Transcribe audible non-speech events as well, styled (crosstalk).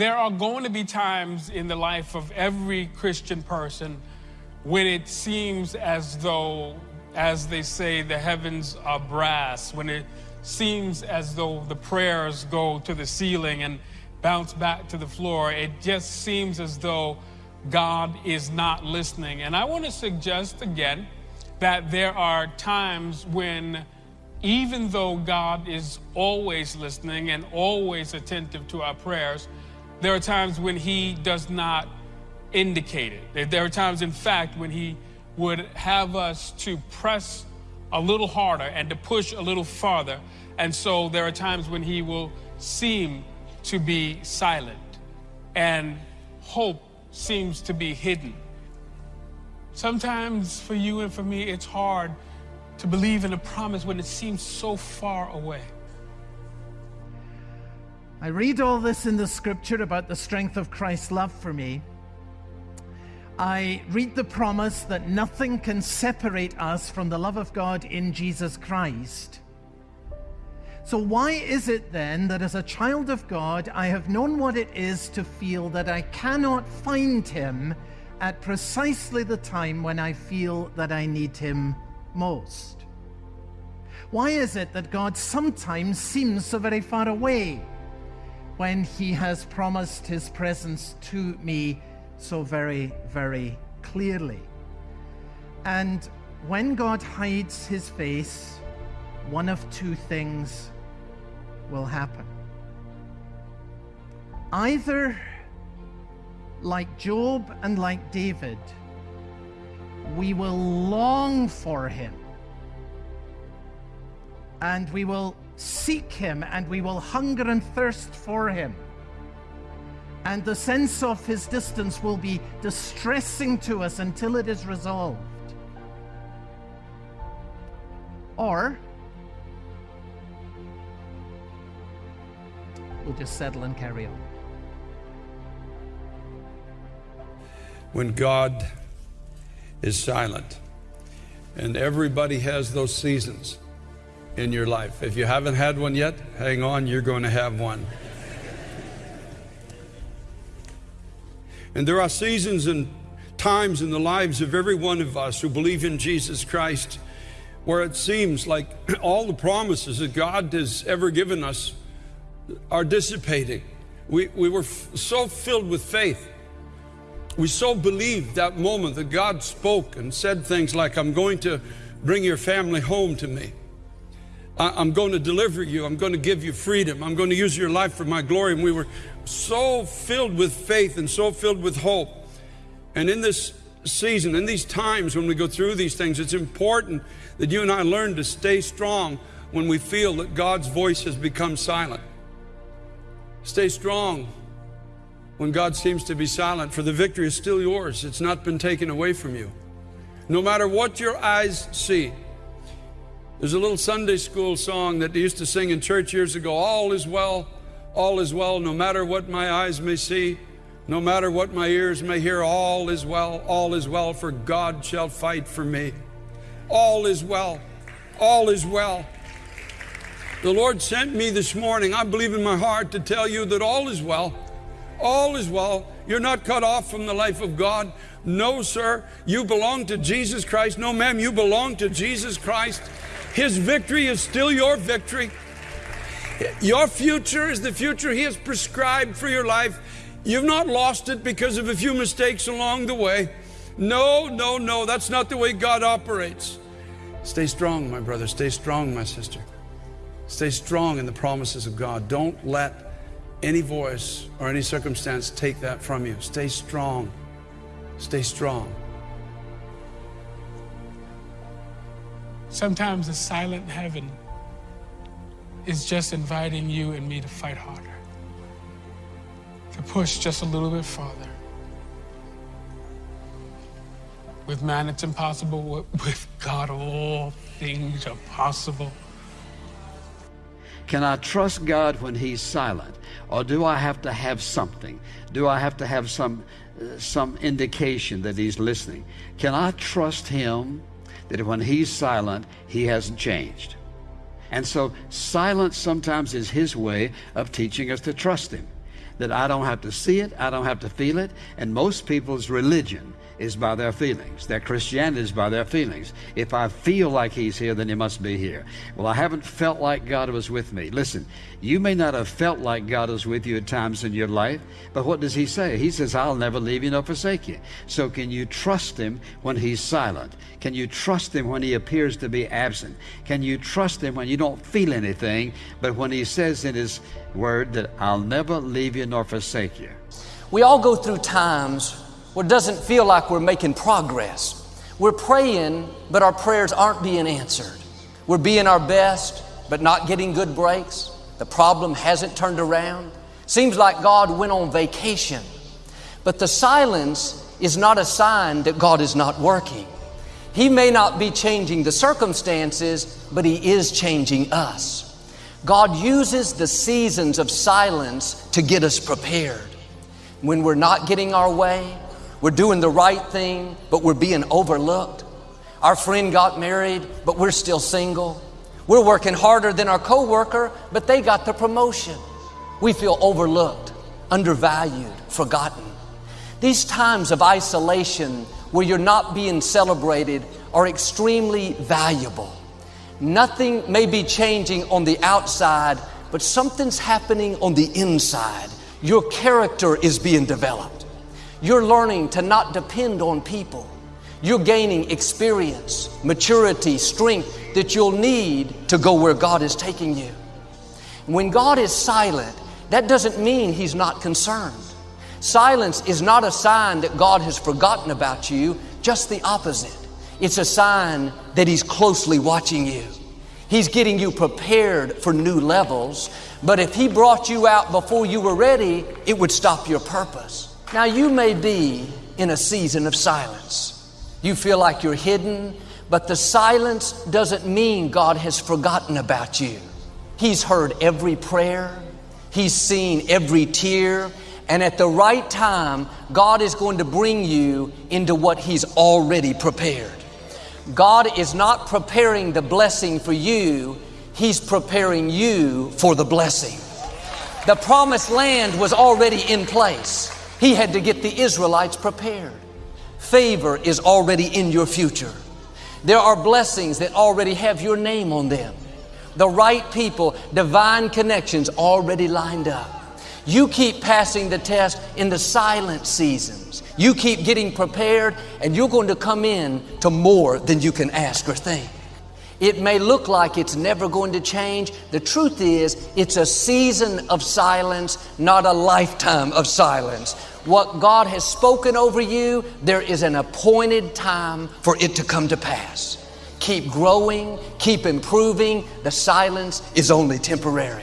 there are going to be times in the life of every Christian person when it seems as though, as they say, the heavens are brass, when it seems as though the prayers go to the ceiling and bounce back to the floor. It just seems as though God is not listening. And I want to suggest again that there are times when, even though God is always listening and always attentive to our prayers, there are times when He does not indicate it. There are times, in fact, when He would have us to press a little harder and to push a little farther. And so there are times when He will seem to be silent and hope seems to be hidden. Sometimes for you and for me, it's hard to believe in a promise when it seems so far away. I read all this in the scripture about the strength of Christ's love for me. I read the promise that nothing can separate us from the love of God in Jesus Christ. So, why is it then that as a child of God, I have known what it is to feel that I cannot find Him at precisely the time when I feel that I need Him most? Why is it that God sometimes seems so very far away when He has promised His presence to me so very, very clearly? And when God hides His face, one of two things will happen. Either like Job and like David, we will long for him and we will seek him and we will hunger and thirst for him. And the sense of his distance will be distressing to us until it is resolved. Or we'll just settle and carry on. when God is silent. And everybody has those seasons in your life. If you haven't had one yet, hang on, you're going to have one. And there are seasons and times in the lives of every one of us who believe in Jesus Christ where it seems like (clears throat) all the promises that God has ever given us are dissipating. We, we were so filled with faith we so believed that moment that God spoke and said things like, I'm going to bring your family home to me. I'm going to deliver you. I'm going to give you freedom. I'm going to use your life for my glory. And we were so filled with faith and so filled with hope. And in this season, in these times when we go through these things, it's important that you and I learn to stay strong when we feel that God's voice has become silent. Stay strong when God seems to be silent, for the victory is still yours. It's not been taken away from you. No matter what your eyes see. There's a little Sunday school song that they used to sing in church years ago All is well, all is well, no matter what my eyes may see, no matter what my ears may hear, all is well, all is well, for God shall fight for me. All is well, all is well. The Lord sent me this morning, I believe in my heart, to tell you that all is well. All is well. You're not cut off from the life of God. No, sir. You belong to Jesus Christ. No, ma'am. You belong to Jesus Christ. His victory is still your victory. Your future is the future He has prescribed for your life. You've not lost it because of a few mistakes along the way. No, no, no. That's not the way God operates. Stay strong, my brother. Stay strong, my sister. Stay strong in the promises of God. Don't let any voice or any circumstance take that from you. Stay strong. Stay strong. Sometimes the silent heaven is just inviting you and me to fight harder, to push just a little bit farther. With man, it's impossible. With God, all things are possible. Can I trust God when He's silent? Or do I have to have something? Do I have to have some, uh, some indication that He's listening? Can I trust Him that when He's silent, He hasn't changed? And so, silence sometimes is His way of teaching us to trust Him. That I don't have to see it, I don't have to feel it, and most people's religion is by their feelings. Their Christianity is by their feelings. If I feel like He's here, then He must be here. Well, I haven't felt like God was with me. Listen, you may not have felt like God was with you at times in your life, but what does He say? He says, I'll never leave you nor forsake you. So can you trust Him when He's silent? Can you trust Him when He appears to be absent? Can you trust Him when you don't feel anything, but when He says in His Word that I'll never leave you nor forsake you? We all go through times where it doesn't feel like we're making progress. We're praying, but our prayers aren't being answered. We're being our best, but not getting good breaks. The problem hasn't turned around. Seems like God went on vacation. But the silence is not a sign that God is not working. He may not be changing the circumstances, but He is changing us. God uses the seasons of silence to get us prepared. When we're not getting our way, we're doing the right thing, but we're being overlooked. Our friend got married, but we're still single. We're working harder than our coworker, but they got the promotion. We feel overlooked, undervalued, forgotten. These times of isolation where you're not being celebrated are extremely valuable. Nothing may be changing on the outside, but something's happening on the inside. Your character is being developed. You're learning to not depend on people. You're gaining experience, maturity, strength that you'll need to go where God is taking you. When God is silent, that doesn't mean He's not concerned. Silence is not a sign that God has forgotten about you, just the opposite. It's a sign that He's closely watching you. He's getting you prepared for new levels, but if He brought you out before you were ready, it would stop your purpose. Now, you may be in a season of silence. You feel like you're hidden, but the silence doesn't mean God has forgotten about you. He's heard every prayer, He's seen every tear, and at the right time, God is going to bring you into what He's already prepared. God is not preparing the blessing for you, He's preparing you for the blessing. The promised land was already in place. He had to get the Israelites prepared. Favor is already in your future. There are blessings that already have your name on them. The right people, divine connections already lined up. You keep passing the test in the silent seasons. You keep getting prepared, and you're going to come in to more than you can ask or think. It may look like it's never going to change. The truth is, it's a season of silence, not a lifetime of silence. What God has spoken over you, there is an appointed time for it to come to pass. Keep growing, keep improving. The silence is only temporary.